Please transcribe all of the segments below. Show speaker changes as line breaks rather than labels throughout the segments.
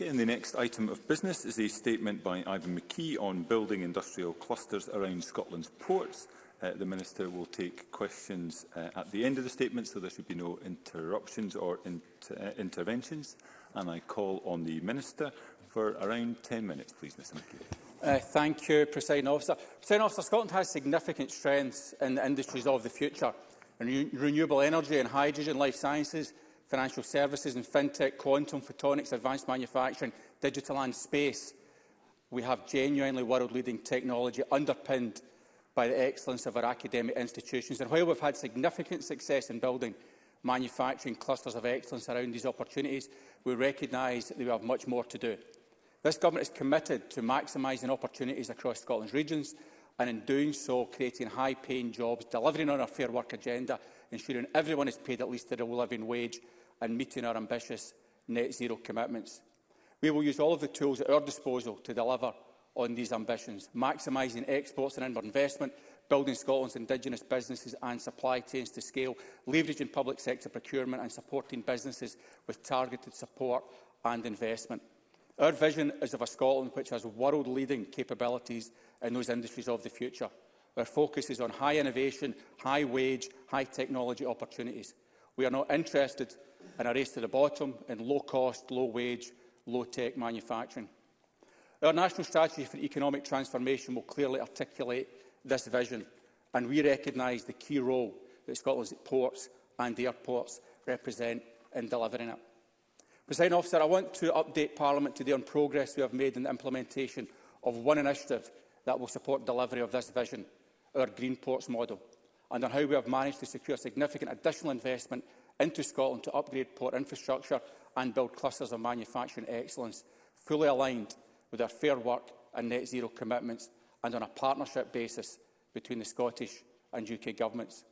Basket. And the next item of business is a statement by Ivan McKee on building industrial clusters around Scotland's ports. Uh, the Minister will take questions uh, at the end of the statement, so there should be no interruptions or inter uh, interventions. And I call on the Minister for around 10 minutes, please, Mr McKee.
Uh, thank you, President Officer. President Officer, Scotland has significant strengths in the industries of the future. In re renewable energy and hydrogen, life sciences, financial services and fintech, quantum, photonics, advanced manufacturing, digital and space, we have genuinely world-leading technology underpinned by the excellence of our academic institutions. And while we've had significant success in building manufacturing clusters of excellence around these opportunities, we recognise that we have much more to do. This government is committed to maximising opportunities across Scotland's regions and in doing so creating high-paying jobs, delivering on our fair work agenda, ensuring everyone is paid at least a living wage and meeting our ambitious net zero commitments. We will use all of the tools at our disposal to deliver on these ambitions, maximising exports and inward investment, building Scotland's indigenous businesses and supply chains to scale, leveraging public sector procurement and supporting businesses with targeted support and investment. Our vision is of a Scotland which has world-leading capabilities in those industries of the future. Our focus is on high innovation, high wage, high technology opportunities. We are not interested and a race to the bottom in low-cost, low-wage, low-tech manufacturing. Our national strategy for economic transformation will clearly articulate this vision, and we recognise the key role that Scotland's ports and airports represent in delivering it. President Officer, I want to update Parliament today on progress we have made in the implementation of one initiative that will support delivery of this vision, our Green Ports model, and on how we have managed to secure significant additional investment into Scotland to upgrade port infrastructure and build clusters of manufacturing excellence, fully aligned with our fair work and net zero commitments and on a partnership basis between the Scottish and UK governments.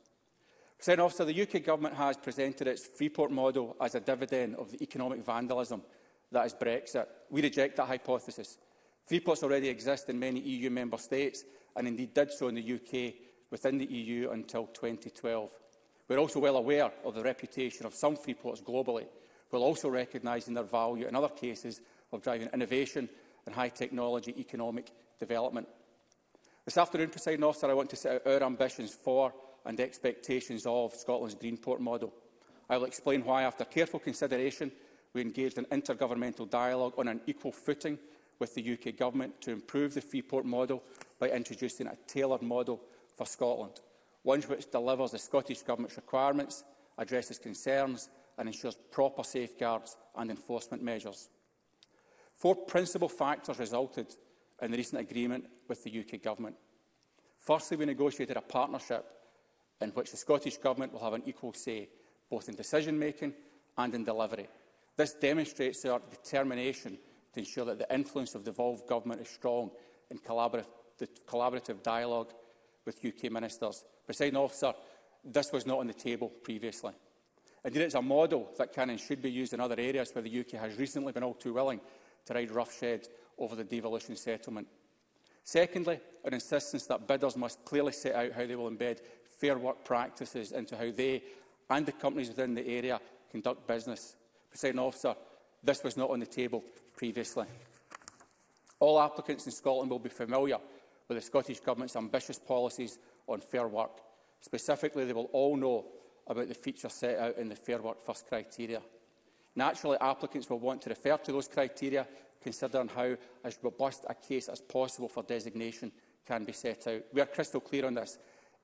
President Officer, the UK government has presented its Freeport model as a dividend of the economic vandalism that is Brexit. We reject that hypothesis. Freeports already exist in many EU member states and indeed did so in the UK within the EU until 2012. We're also well aware of the reputation of some free ports globally, while also recognising their value in other cases of driving innovation and high technology economic development. This afternoon, President Officer, I want to set out our ambitions for and expectations of Scotland's green port model. I will explain why, after careful consideration, we engaged in intergovernmental dialogue on an equal footing with the UK Government to improve the free port model by introducing a tailored model for Scotland one which delivers the Scottish Government's requirements, addresses concerns and ensures proper safeguards and enforcement measures. Four principal factors resulted in the recent agreement with the UK Government. Firstly, we negotiated a partnership in which the Scottish Government will have an equal say, both in decision-making and in delivery. This demonstrates our determination to ensure that the influence of devolved government is strong in collaborative, collaborative dialogue with UK ministers. Presiding officer, this was not on the table previously. Indeed, it's a model that can and should be used in other areas where the UK has recently been all too willing to ride roughshod over the devolution settlement. Secondly, an insistence that bidders must clearly set out how they will embed fair work practices into how they and the companies within the area conduct business. Presiding officer, this was not on the table previously. All applicants in Scotland will be familiar with the Scottish Government's ambitious policies on fair work. Specifically, they will all know about the features set out in the Fair Work First criteria. Naturally, applicants will want to refer to those criteria, considering how as robust a case as possible for designation can be set out. We are crystal clear on this.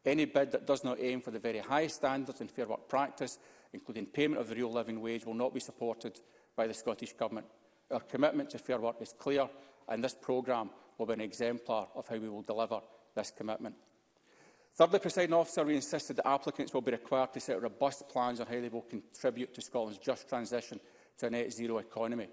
Any bid that does not aim for the very highest standards in fair work practice, including payment of the real living wage, will not be supported by the Scottish Government. Our commitment to fair work is clear, and this programme will be an exemplar of how we will deliver this commitment. Thirdly, presiding officer, we insisted that applicants will be required to set robust plans on how they will contribute to Scotland's just transition to a net zero economy.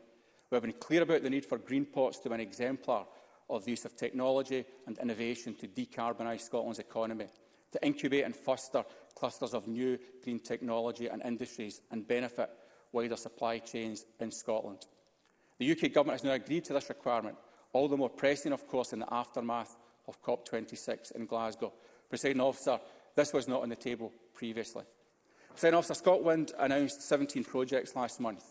We have been clear about the need for green pots to be an exemplar of the use of technology and innovation to decarbonise Scotland's economy, to incubate and foster clusters of new green technology and industries and benefit wider supply chains in Scotland. The UK Government has now agreed to this requirement all the more pressing, of course, in the aftermath of COP26 in Glasgow. President officer, this was not on the table previously. President officer, Scotland announced 17 projects last month.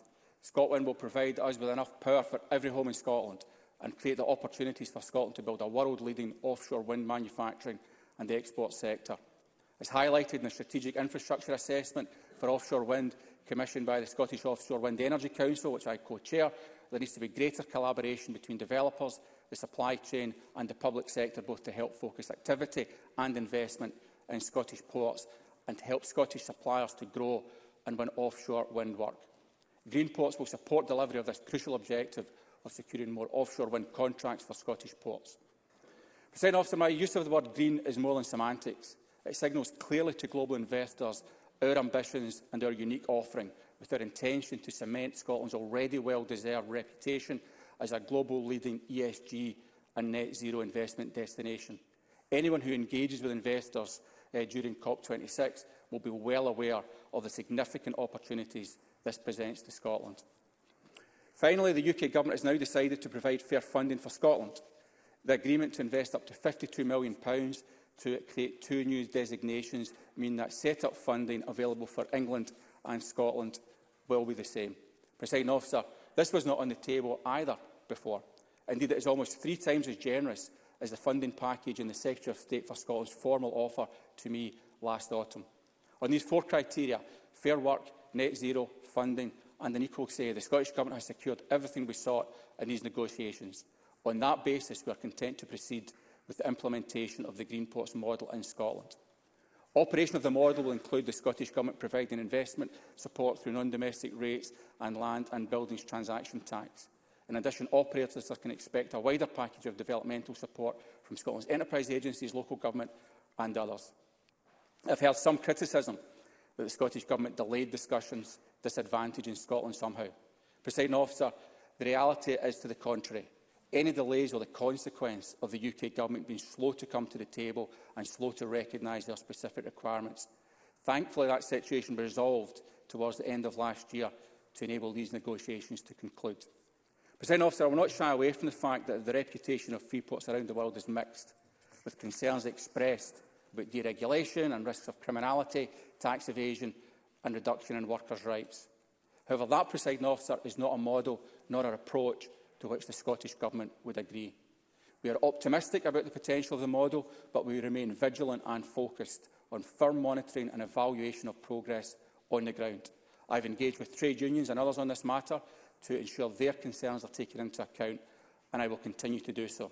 Scotland will provide us with enough power for every home in Scotland and create the opportunities for Scotland to build a world-leading offshore wind manufacturing and the export sector. As highlighted in the Strategic Infrastructure Assessment for Offshore Wind commissioned by the Scottish Offshore Wind Energy Council, which I co-chair, There needs to be greater collaboration between developers, the supply chain and the public sector, both to help focus activity and investment in Scottish ports and to help Scottish suppliers to grow and win offshore wind work. Green ports will support delivery of this crucial objective of securing more offshore wind contracts for Scottish ports. President Officer, my use of the word green is more than semantics. It signals clearly to global investors our ambitions and our unique offering with our intention to cement Scotland's already well-deserved reputation as a global leading ESG and net zero investment destination. Anyone who engages with investors uh, during COP26 will be well aware of the significant opportunities this presents to Scotland. Finally, the UK Government has now decided to provide fair funding for Scotland. The agreement to invest up to £52 million to create two new designations mean that set-up funding available for England and Scotland will be the same. Presiding officer, this was not on the table either before. Indeed, it is almost three times as generous as the funding package in the Secretary of State for Scotland's formal offer to me last autumn. On these four criteria, fair work, net zero, funding and an equal say, the Scottish Government has secured everything we sought in these negotiations. On that basis, we are content to proceed with the implementation of the Green Plots model in Scotland. Operation of the model will include the Scottish Government providing investment support through non-domestic rates and land and buildings transaction tax. In addition, operators can expect a wider package of developmental support from Scotland's enterprise agencies, local government and others. have heard some criticism that the Scottish Government delayed discussions, disadvantaging Scotland somehow. Presiding officer, the reality is to the contrary. Any delays are the consequence of the UK Government being slow to come to the table and slow to recognise their specific requirements. Thankfully, that situation was resolved towards the end of last year to enable these negotiations to conclude. President officer, I will not shy away from the fact that the reputation of free ports around the world is mixed, with concerns expressed about deregulation and risks of criminality, tax evasion and reduction in workers' rights. However, that presiding officer is not a model nor an approach to which the Scottish Government would agree. We are optimistic about the potential of the model, but we remain vigilant and focused on firm monitoring and evaluation of progress on the ground. I have engaged with trade unions and others on this matter to ensure their concerns are taken into account, and I will continue to do so.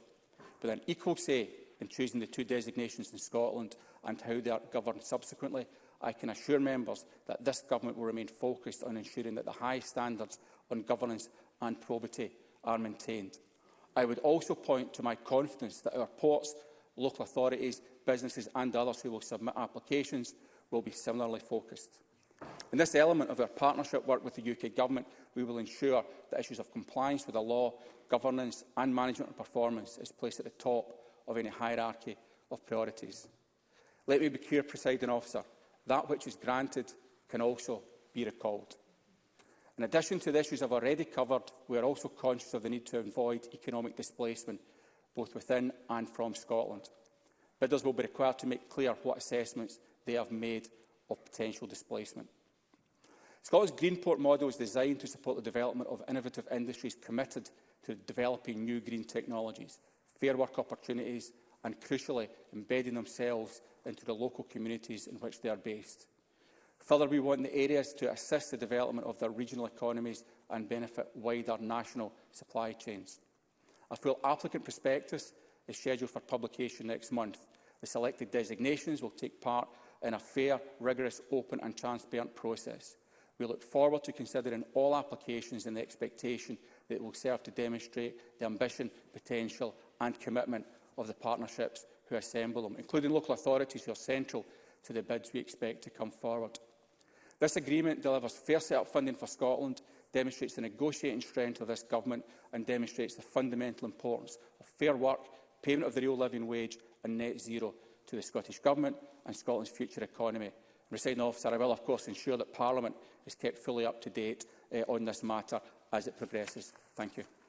But an equal say in choosing the two designations in Scotland and how they are governed subsequently, I can assure members that this government will remain focused on ensuring that the high standards on governance and probity are maintained. I would also point to my confidence that our ports, local authorities, businesses and others who will submit applications will be similarly focused. In this element of our partnership work with the UK Government, we will ensure that issues of compliance with the law, governance and management and performance is placed at the top of any hierarchy of priorities. Let me be clear, presiding officer, that which is granted can also be recalled. In addition to the issues I've already covered, we are also conscious of the need to avoid economic displacement, both within and from Scotland. Bidders will be required to make clear what assessments they have made of potential displacement. Scotland's Greenport model is designed to support the development of innovative industries committed to developing new green technologies, fair work opportunities and, crucially, embedding themselves into the local communities in which they are based. Further, we want the areas to assist the development of their regional economies and benefit wider national supply chains. A full applicant prospectus is scheduled for publication next month. The selected designations will take part in a fair, rigorous, open and transparent process. We look forward to considering all applications in the expectation that it will serve to demonstrate the ambition, potential and commitment of the partnerships who assemble them, including local authorities who are central to the bids we expect to come forward. This agreement delivers fair set-up funding for Scotland, demonstrates the negotiating strength of this government and demonstrates the fundamental importance of fair work, payment of the real living wage and net zero to the Scottish Government and Scotland's future economy. Presiding officer, I will of course ensure that Parliament is kept fully up to date uh, on this matter as it progresses. Thank you.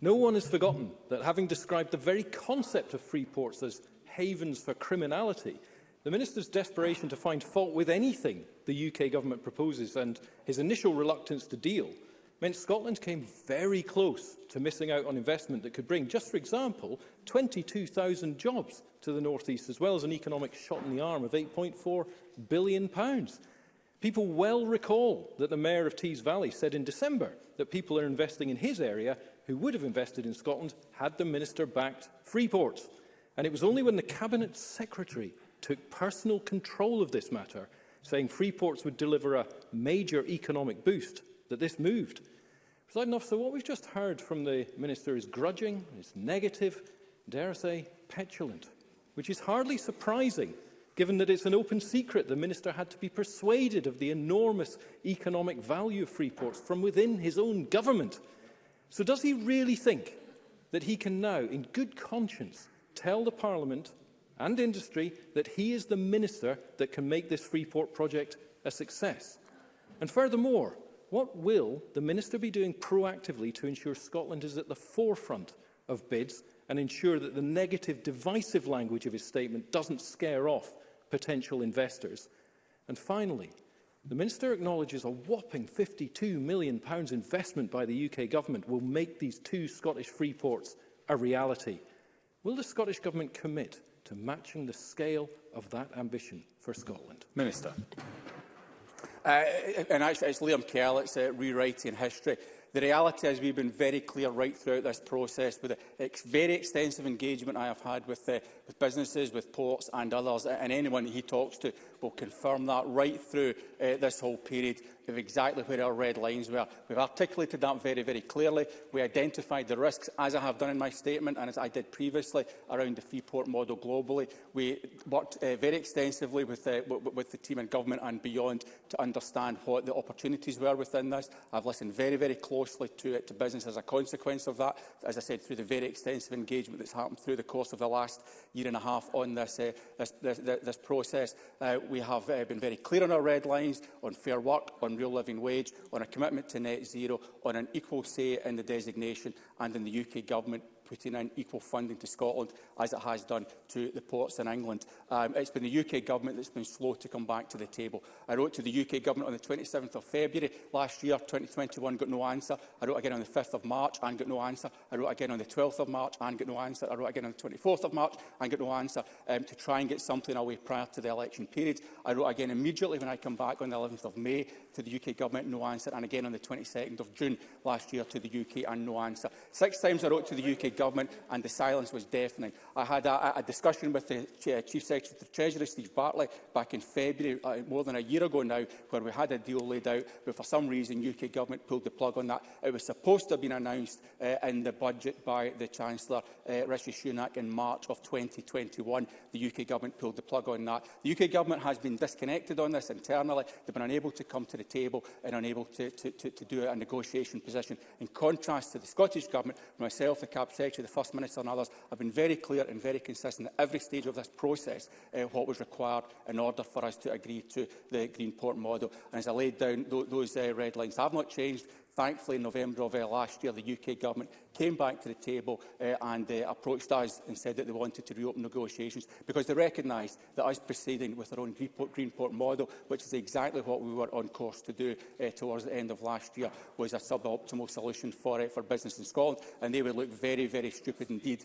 No one has forgotten that having described the very concept of free ports as havens for criminality, the Minister's desperation to find fault with anything the UK government proposes and his initial reluctance to deal meant Scotland came very close to missing out on investment that could bring, just for example, 22,000 jobs to the North East, as well as an economic shot in the arm of £8.4 billion. pounds People well recall that the Mayor of Tees Valley said in December that people are investing in his area who would have invested in Scotland had the minister backed Freeport. And it was only when the Cabinet Secretary took personal control of this matter, saying Freeports would deliver a major economic boost, that this moved. President Officer, what we've just heard from the Minister is grudging, is negative, dare I say, petulant, which is hardly surprising given that it's an open secret the Minister had to be persuaded of the enormous economic value of Freeports from within his own government. So does he really think that he can now, in good conscience, tell the Parliament and industry that he is the minister that can make this Freeport project a success? And furthermore, what will the minister be doing proactively to ensure Scotland is at the forefront of bids and ensure that the negative, divisive language of his statement doesn't scare off potential investors? And finally, The Minister acknowledges a whopping £52 million investment by the UK Government will make these two Scottish free ports a reality. Will the Scottish Government commit to matching the scale of that ambition for Scotland?
Minister.
Uh, and actually, it's Liam Kerr, it's uh, rewriting history. The reality is we've been very clear right throughout this process with the ex very extensive engagement I have had with, uh, with businesses, with ports and others and anyone he talks to will confirm that right through uh, this whole period of exactly where our red lines were. We've articulated that very, very clearly. We identified the risks, as I have done in my statement and as I did previously, around the Freeport model globally. We worked uh, very extensively with, uh, with the team in government and beyond to understand what the opportunities were within this. I've listened very, very closely to, it, to business as a consequence of that, as I said, through the very extensive engagement that's happened through the course of the last year and a half on this, uh, this, this, this process. Uh, we have uh, been very clear on our red lines, on fair work, on real living wage, on a commitment to net zero, on an equal say in the designation and in the UK Government putting in equal funding to Scotland as it has done to the ports in England. Um, it's been the UK government that's been slow to come back to the table. I wrote to the UK government on the 27th of February last year, 2021, got no answer. I wrote again on the 5th of March and got no answer. I wrote again on the 12th of March and got no answer. I wrote again on the 24th of March and got no answer um, to try and get something away prior to the election period. I wrote again immediately when I come back on the 11th of May to the UK government, no answer, and again on the 22nd of June last year to the UK and no answer. Six times I wrote to the UK Government, and the silence was deafening. I had a, a discussion with the Chief Secretary of the Treasury, Steve Bartley, back in February, uh, more than a year ago now, where we had a deal laid out, but for some reason UK Government pulled the plug on that. It was supposed to have been announced uh, in the budget by the Chancellor, uh, Rishi Sunak, in March of 2021. The UK Government pulled the plug on that. The UK Government has been disconnected on this internally. They've been unable to come to the table and unable to, to, to, to do a negotiation position. In contrast to the Scottish Government, myself, the Cap Secretary, Secretary, the First Minister and others have been very clear and very consistent at every stage of this process uh, what was required in order for us to agree to the Green Port model. And as I laid down th those uh, red lines, have not changed. Thankfully, in November of uh, last year, the UK Government came back to the table uh, and uh, approached us and said that they wanted to reopen negotiations because they recognised that us proceeding with our own Greenport, Greenport model, which is exactly what we were on course to do uh, towards the end of last year, was a suboptimal solution for, uh, for business in Scotland. And they would look very, very stupid indeed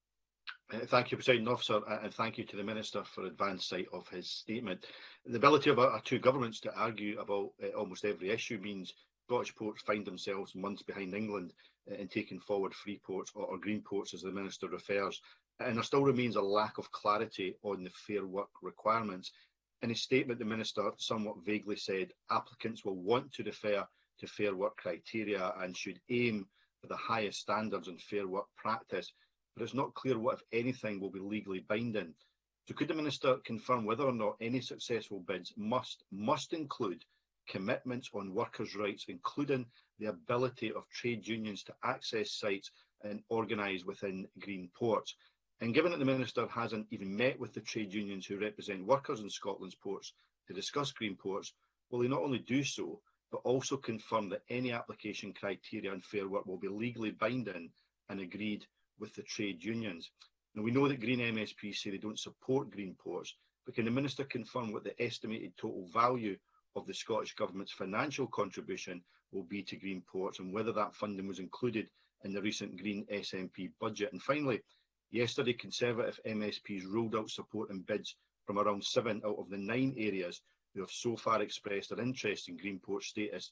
Uh,
thank you,
President Officer, uh, and thank you to the Minister for advance sight of his statement. The ability of our two governments to argue about uh, almost every issue means Scottish ports find themselves months behind England Uh, in taking forward free ports or, or green ports, as the minister refers, and there still remains a lack of clarity on the fair work requirements. In his statement, the minister somewhat vaguely said applicants will want to refer to fair work criteria and should aim for the highest standards in fair work practice, but it's not clear what, if anything, will be legally binding. So could the minister confirm whether or not any successful bids must must include commitments on workers' rights, including the ability of trade unions to access sites and organise within green ports. And given that the Minister hasn't even met with the trade unions who represent workers in Scotland's ports to discuss green ports, will he not only do so, but also confirm that any application criteria and fair work will be legally binding and agreed with the trade unions? Now, we know that Green MSPs say they don't support green ports, but can the Minister confirm what the estimated total value of the Scottish Government's financial contribution will be to green ports and whether that funding was included in the recent Green SNP budget. And finally, yesterday Conservative MSPs ruled out support and bids from around seven out of the nine areas who have so far expressed their interest in green port status,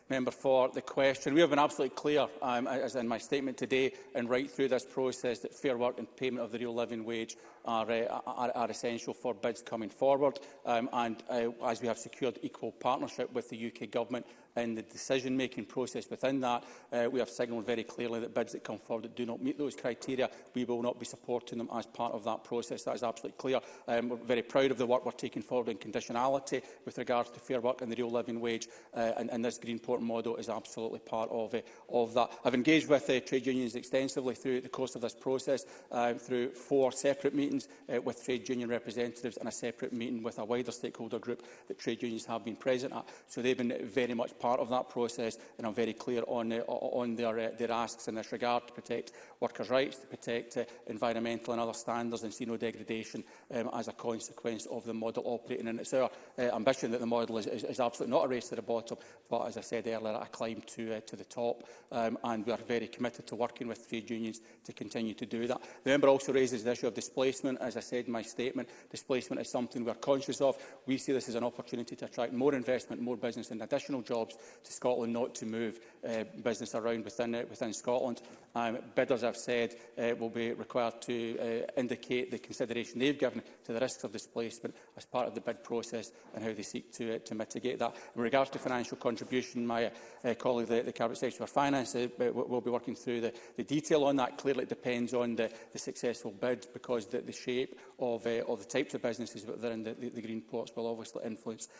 member for the question. We have been absolutely clear, um, as in my statement today and right through this process, that fair work and payment of the real living wage are, uh, are, are essential for bids coming forward. Um, and uh, as we have secured equal partnership with the UK Government in the decision-making process within that, uh, we have signalled very clearly that bids that come forward that do not meet those criteria, we will not be supporting them as part of that process. That is absolutely clear. Um, we're very proud of the work we're taking forward in conditionality with regards to fair work and the real living wage, uh, and, and this Green Port model is absolutely part of, uh, of that. I've engaged with uh, trade unions extensively through the course of this process, uh, through four separate meetings meetings uh, with trade union representatives and a separate meeting with a wider stakeholder group that trade unions have been present at. So they've been very much part of that process and I'm very clear on, uh, on their, uh, their asks in this regard to protect workers' rights, to protect uh, environmental and other standards and see no degradation um, as a consequence of the model operating. And it's our uh, ambition that the model is, is, is absolutely not a race to the bottom, but as I said earlier, a climb to, uh, to the top. Um, and we are very committed to working with trade unions to continue to do that. The member also raises the issue of displacement displacement, as I said in my statement, displacement is something we're conscious of. We see this as an opportunity to attract more investment, more business and additional jobs to Scotland, not to move uh, business around within, uh, within Scotland. Um, bidders, I've said, uh, will be required to uh, indicate the consideration they've given to the risks of displacement as part of the bid process and how they seek to, uh, to mitigate that. In regards to financial contribution, my uh, uh colleague, the, the Cabinet Secretary for Finance, uh, uh will be working through the, the detail on that. Clearly, it depends on the, the successful bid because the, the shape of, uh, of the types of businesses that are in the, the, the green plots will obviously influence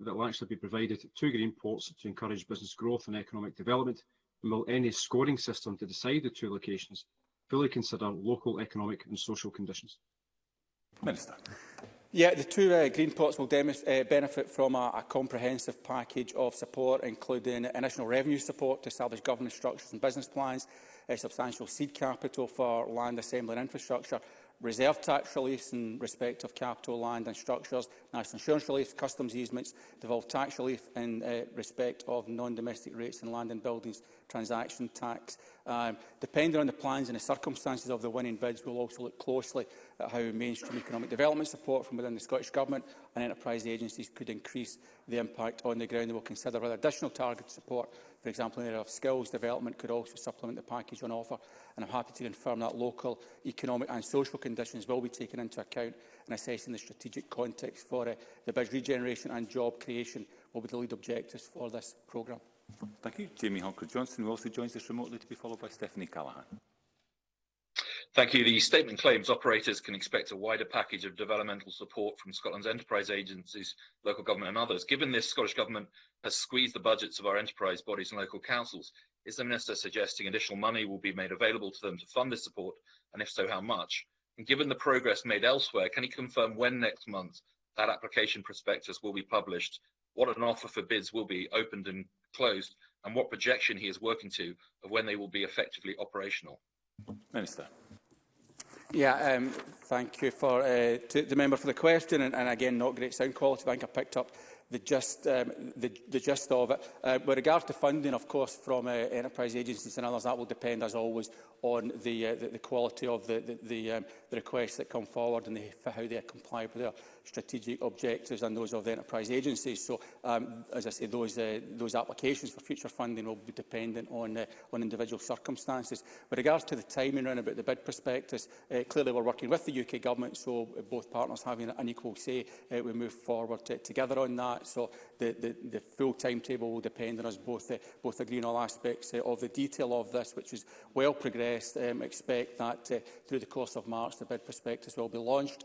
that will
actually be provided to green ports to encourage business growth and economic development? And will any scoring system to decide the two locations fully consider local economic and social conditions?
Minister.
Yeah, the two uh, green ports will uh, benefit from a, a, comprehensive package of support, including additional revenue support to establish governance structures and business plans, uh, substantial seed capital for land assembly and infrastructure, reserve tax reliefs in respect of capital land and structures, national insurance relief, customs easements, devolved tax relief in uh, respect of non-domestic rates in land and buildings, transaction tax. Um, depending on the plans and the circumstances of the winning bids, we'll also look closely at how mainstream economic development support from within the Scottish Government and enterprise agencies could increase the impact on the ground. And we'll consider whether additional targeted support For example, in the area of skills development could also supplement the package on offer. And I'm happy to confirm that local, economic and social conditions will be taken into account in assessing the strategic context for uh, the bridge regeneration and job creation will be the lead objectives for this programme.
Thank you. Jamie Hunker-Johnson, who also joins us remotely to be followed by Stephanie Callaghan.
Thank you. The statement claims operators can expect a wider package of developmental support from Scotland's enterprise agencies, local government and others. Given this, Scottish Government has squeezed the budgets of our enterprise bodies and local councils. Is the Minister suggesting additional money will be made available to them to fund this support, and if so, how much? And given the progress made elsewhere, can he confirm when next month that application prospectus will be published, what an offer for bids will be opened and closed, and what projection he is working to of when they will be effectively operational?
Minister.
Yeah, um, thank you for uh, to the member for the question, and, and again, not great sound quality. I think I picked up the gist, um, the, the gist of it. Uh, with regard to funding, of course, from uh, enterprise agencies and others, that will depend, as always, on the, uh, the, the quality of the, the, the, um, the requests that come forward and the, for how they comply with their strategic objectives and those of the enterprise agencies. So, um, as I say, those, uh, those applications for future funding will be dependent on, uh, on individual circumstances. With regards to the timing around about the bid prospectus, uh, clearly we're working with the UK government, so both partners having an equal say, uh, we move forward to, uh, together on that. So the, the, the full timetable will depend on us both, uh, both agreeing all aspects uh, of the detail of this, which is well progressed. Um, expect that uh, through the course of March, the bid prospectus will be launched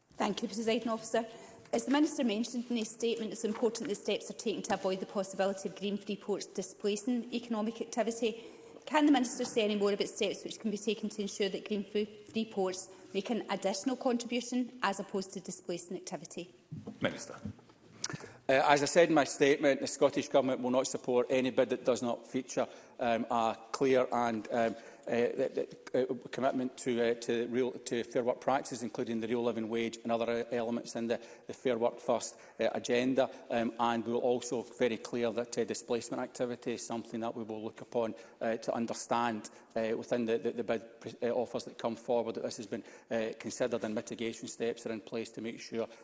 Thank you, President Officer. As the Minister mentioned in his statement, it's important that steps are taken to avoid the possibility of green free ports displacing economic activity. Can the Minister say any more about steps which can be taken to ensure that green free ports make an additional contribution as opposed to displacing activity?
Minister.
Uh, as I said in my statement, the Scottish Government will not support any bid that does not feature um, a clear and um, the, uh, the, uh, uh, commitment to, to, real, to fair work practices, including the real living wage and other elements in the, the Fair Work First agenda. Um, and we will also very clear that displacement activity is something that we will look upon to understand within the, the, bid offers that come forward that this has been considered and mitigation steps are in place to make sure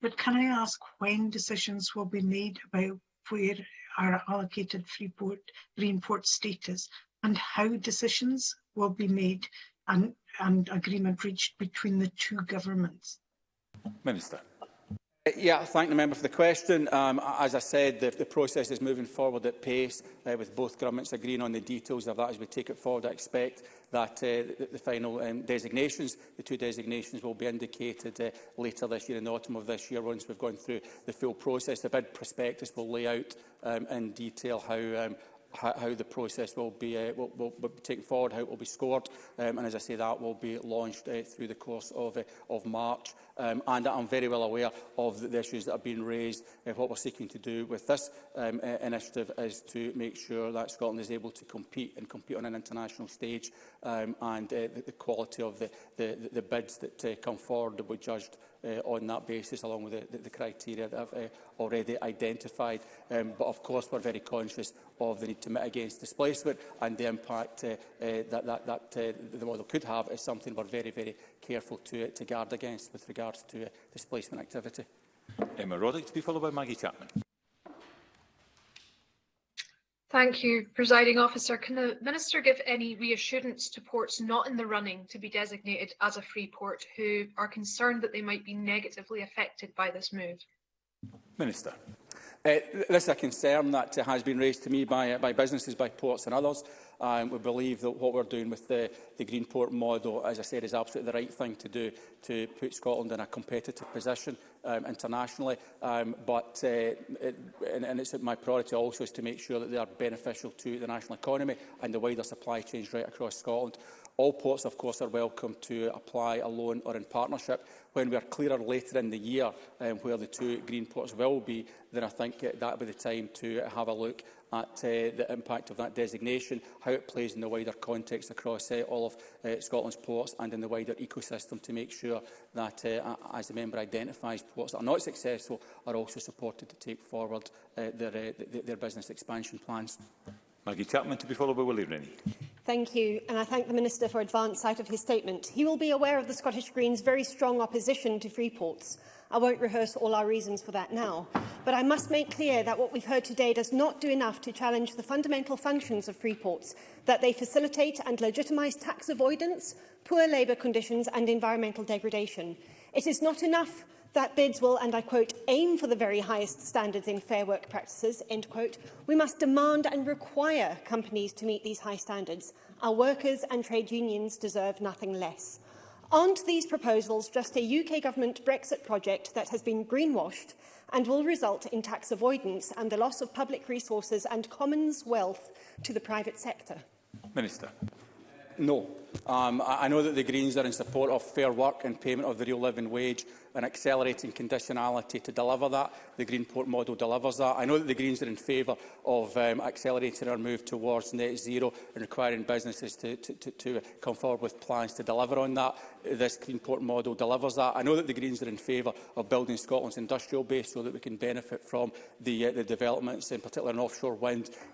But can I ask when decisions will be made about where our allocated free port, green port status and how decisions will be made and, and agreement reached between the two governments?
Minister.
Yeah, I thank the member for the question. Um, as I said, the, the process is moving forward at pace, uh, with both governments agreeing on the details of that as we take it forward. I expect that uh, the, the final um, designations, the two designations, will be indicated uh, later this year, in the autumn of this year, once we've gone through the full process. The bid prospectus will lay out um, in detail how um, how, the process will be, uh, will, will, will be taken forward, how it will be scored. Um, and as I say, that will be launched uh, through the course of, uh, of March. Um, and I'm very well aware of the, the issues that have been raised. Uh, what we're seeking to do with this um, uh, initiative is to make sure that Scotland is able to compete and compete on an international stage. Um, and uh, the, the quality of the, the, the bids that uh, come forward will be judged uh, on that basis, along with the, the, the criteria that I've uh, already identified. Um, but of course, we're very conscious of the need to mitigate against displacement and the impact uh, uh, that, that, that uh, the model could have is something we're very, very careful to, to guard against with regards to uh, displacement activity.
Emma Roddick to be followed by Maggie Chapman.
Thank you, Presiding Officer. Can the Minister give any reassurance to ports not in the running to be designated as a free port who are concerned that they might be negatively affected by this move?
Minister.
Uh, this is a concern that has been raised to me by, by businesses, by ports and others. Um, we believe that what we're doing with the, the Green Port model, as I said, is absolutely the right thing to do to put Scotland in a competitive position um, internationally. Um, but uh, it, and, and it's my priority also is to make sure that they are beneficial to the national economy and the wider supply chains right across Scotland. All ports, of course, are welcome to apply alone or in partnership. When we are clearer later in the year um, where the two green ports will be, then I think uh, that will be the time to have a look at uh, the impact of that designation, how it plays in the wider context across uh, all of uh, Scotland's ports and in the wider ecosystem to make sure that, uh, as the member identifies, ports that are not successful are also supported to take forward uh, their, uh, their business expansion plans.
Maggie Chapman to be followed by Willie Rennie.
Thank you, and I thank the Minister for advance sight of his statement. He will be aware of the Scottish Greens' very strong opposition to free ports. I won't rehearse all our reasons for that now, but I must make clear that what we've heard today does not do enough to challenge the fundamental functions of free ports, that they facilitate and legitimise tax avoidance, poor labour conditions and environmental degradation. It is not enough that bids will, and I quote, aim for the very highest standards in fair work practices, end quote, we must demand and require companies to meet these high standards. Our workers and trade unions deserve nothing less. Aren't these proposals just a UK government Brexit project that has been greenwashed and will result in tax avoidance and the loss of public resources and commons wealth to the private sector?
Minister.
No. Um, I, know that the Greens are in support of fair work and payment of the real living wage and accelerating conditionality to deliver that. The Greenport model delivers that. I know that the Greens are in favour of um, accelerating our move towards net zero and requiring businesses to, to, to, to come forward with plans to deliver on that. This Greenport model delivers that. I know that the Greens are in favour of building Scotland's industrial base so that we can benefit from the, uh, the developments, in particular in offshore wind,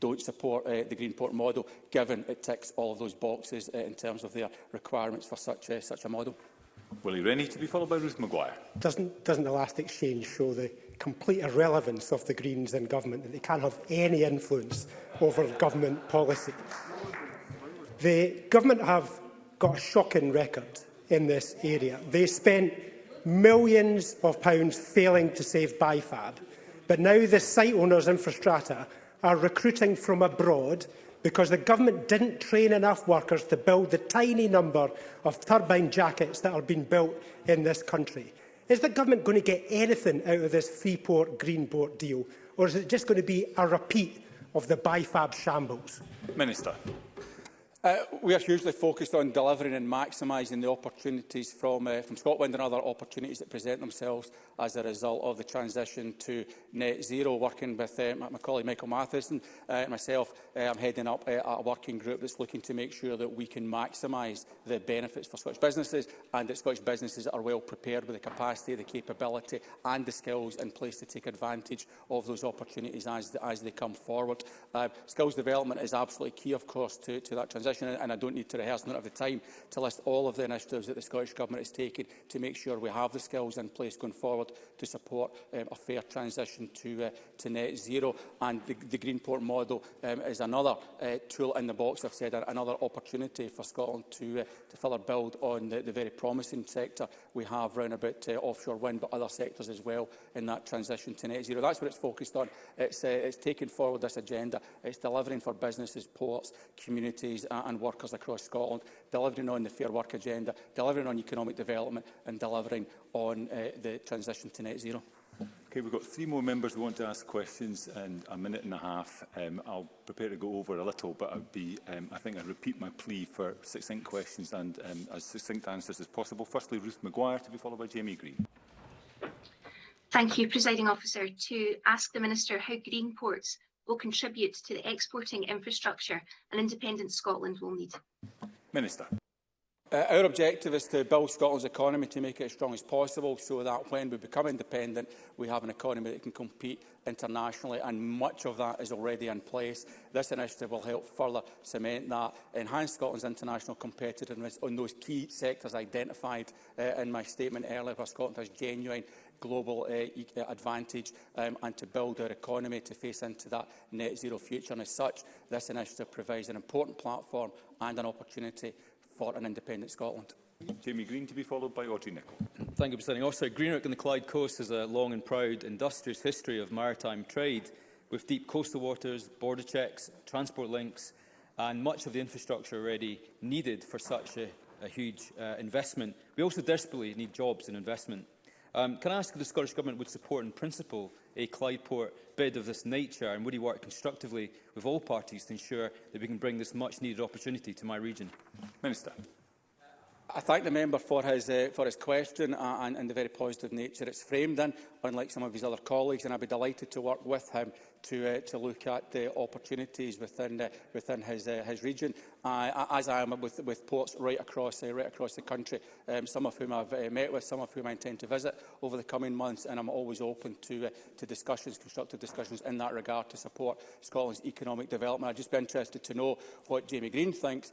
don't support uh, the Greenport model, given it ticks all of those boxes uh, in terms of their requirements for such, uh, such a model.
Willie need to be followed by Ruth Maguire.
Doesn't, doesn't the last exchange show the complete irrelevance of the Greens in government, that they can't have any influence over government policy? The government have got a shocking record in this area. They spent millions of pounds failing to save BIFAB, but now the site owners, infrastructure are recruiting from abroad because the government didn't train enough workers to build the tiny number of turbine jackets that are being built in this country. Is the government going to get anything out of this Freeport-Greenport deal, or is it just going to be a repeat of the BIFAB shambles?
Minister.
Uh, we are hugely focused on delivering and maximising the opportunities from, uh, from Scotland and other opportunities that present themselves as a result of the transition to net zero. Working with uh, my colleague Michael Matheson uh, and myself, uh, I'm heading up uh, a working group that's looking to make sure that we can maximise the benefits for Scottish businesses and that Scottish businesses are well prepared with the capacity, the capability and the skills in place to take advantage of those opportunities as, as they come forward. Uh, skills development is absolutely key, of course, to, to that transition position, and I don't need to rehearse, not have the time, to list all of the initiatives that the Scottish Government has taken to make sure we have the skills in place going forward to support um, a fair transition to, uh, to net zero. And the, the Greenport model um, is another uh, tool in the box, I've said, another opportunity for Scotland to, uh, to further build on the, the very promising sector we have around about uh, offshore wind, but other sectors as well in that transition to net zero. That's what it's focused on. It's, uh, it's taking forward this agenda. It's delivering for businesses, ports, communities, and and workers across Scotland, delivering on the Fair Work agenda, delivering on economic development and delivering on uh, the transition to net zero.
Okay, we've got three more members who want to ask questions and a minute and a half. Um, I'll prepare to go over a little, but I'd be, um, I think I repeat my plea for succinct questions and um, as succinct answers as possible. Firstly, Ruth Maguire, to be followed by Jamie Green.
Thank you, Presiding Officer. To ask the Minister how Greenport's will contribute to the exporting infrastructure an independent Scotland will need?
Minister.
Uh, our objective is to build Scotland's economy to make it as strong as possible so that when we become independent, we have an economy that can compete internationally, and much of that is already in place. This initiative will help further cement that, enhance Scotland's international competitiveness on those key sectors identified uh, in my statement earlier, where Scotland has genuine global uh, advantage um, and to build our economy to face into that net zero future. And as such, this initiative provides an important platform and an opportunity for an independent Scotland.
Jamie Green to be followed by Audrey Nicholl.
Thank you, President. Officer. Greenock and the Clyde Coast has a long and proud industrious history of maritime trade with deep coastal waters, border checks, transport links and much of the infrastructure already needed for such a, a huge uh, investment. We also desperately need jobs and investment. Um, can I ask if the Scottish Government would support in principle a Clydeport bid of this nature and would he work constructively with all parties to ensure that we can bring this much needed opportunity to my region?
Minister.
I thank the member for his, uh, for his question uh, and, and the very positive nature it's framed in, unlike some of his other colleagues, and I'd be delighted to work with him to uh, to look at the opportunities within uh, within his uh, his region. Uh, as I am with with ports right across uh, right across the country, um, some of whom I've uh, met with, some of whom I intend to visit over the coming months, and I'm always open to uh, to discussions, constructive discussions in that regard to support Scotland's economic development. I'd just be interested to know what Jamie Green thinks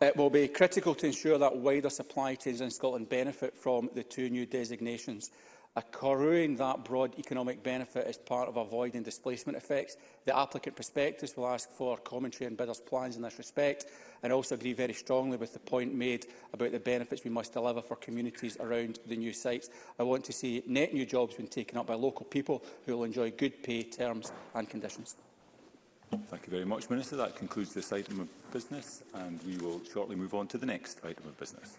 Uh, it will be critical to ensure that wider supply chains in Scotland benefit from the two new designations accruing that broad economic benefit as part of avoiding displacement effects. The applicant prospectus will ask for commentary on bidders' plans in this respect and also agree very strongly with the point made about the benefits we must deliver for communities around the new sites. I want to see net new jobs being taken up by local people who will enjoy good pay, terms and conditions.
Thank you very much, Minister. That concludes this item of business and we will shortly move on to the next item of business.